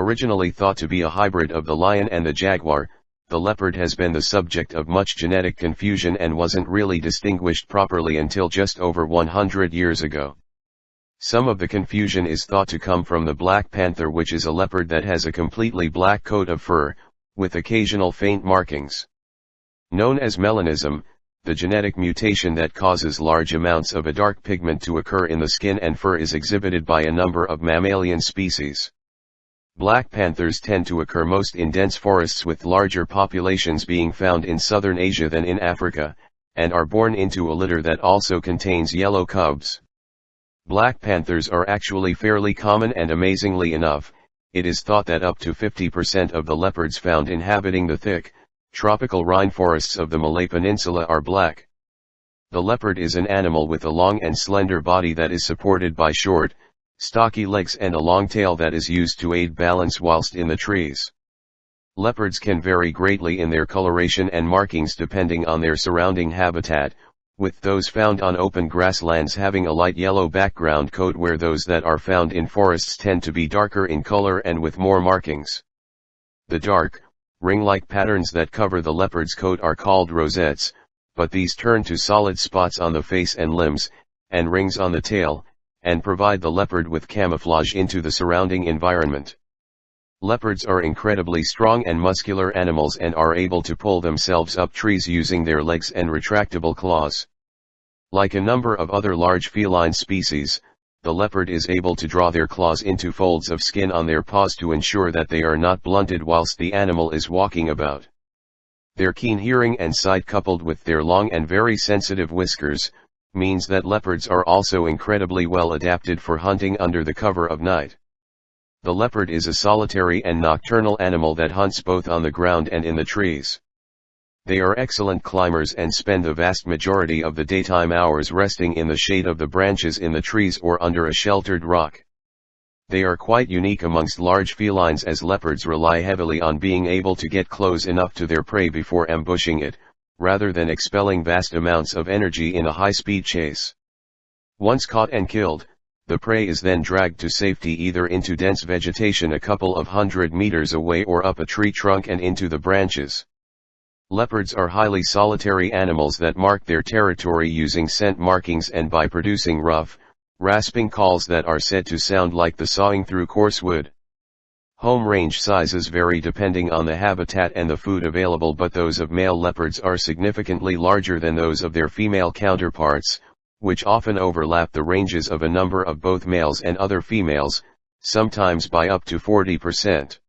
Originally thought to be a hybrid of the lion and the jaguar, the leopard has been the subject of much genetic confusion and wasn't really distinguished properly until just over 100 years ago. Some of the confusion is thought to come from the black panther which is a leopard that has a completely black coat of fur, with occasional faint markings. Known as melanism, the genetic mutation that causes large amounts of a dark pigment to occur in the skin and fur is exhibited by a number of mammalian species. Black panthers tend to occur most in dense forests with larger populations being found in southern Asia than in Africa, and are born into a litter that also contains yellow cubs. Black panthers are actually fairly common and amazingly enough, it is thought that up to 50% of the leopards found inhabiting the thick, tropical rainforests of the Malay Peninsula are black. The leopard is an animal with a long and slender body that is supported by short, stocky legs and a long tail that is used to aid balance whilst in the trees. Leopards can vary greatly in their coloration and markings depending on their surrounding habitat, with those found on open grasslands having a light yellow background coat where those that are found in forests tend to be darker in color and with more markings. The dark, ring-like patterns that cover the leopard's coat are called rosettes, but these turn to solid spots on the face and limbs, and rings on the tail, and provide the leopard with camouflage into the surrounding environment. Leopards are incredibly strong and muscular animals and are able to pull themselves up trees using their legs and retractable claws. Like a number of other large feline species, the leopard is able to draw their claws into folds of skin on their paws to ensure that they are not blunted whilst the animal is walking about. Their keen hearing and sight coupled with their long and very sensitive whiskers, means that leopards are also incredibly well adapted for hunting under the cover of night. The leopard is a solitary and nocturnal animal that hunts both on the ground and in the trees. They are excellent climbers and spend the vast majority of the daytime hours resting in the shade of the branches in the trees or under a sheltered rock. They are quite unique amongst large felines as leopards rely heavily on being able to get close enough to their prey before ambushing it, rather than expelling vast amounts of energy in a high-speed chase. Once caught and killed, the prey is then dragged to safety either into dense vegetation a couple of hundred meters away or up a tree trunk and into the branches. Leopards are highly solitary animals that mark their territory using scent markings and by producing rough, rasping calls that are said to sound like the sawing through coarse wood. Home range sizes vary depending on the habitat and the food available but those of male leopards are significantly larger than those of their female counterparts, which often overlap the ranges of a number of both males and other females, sometimes by up to 40%.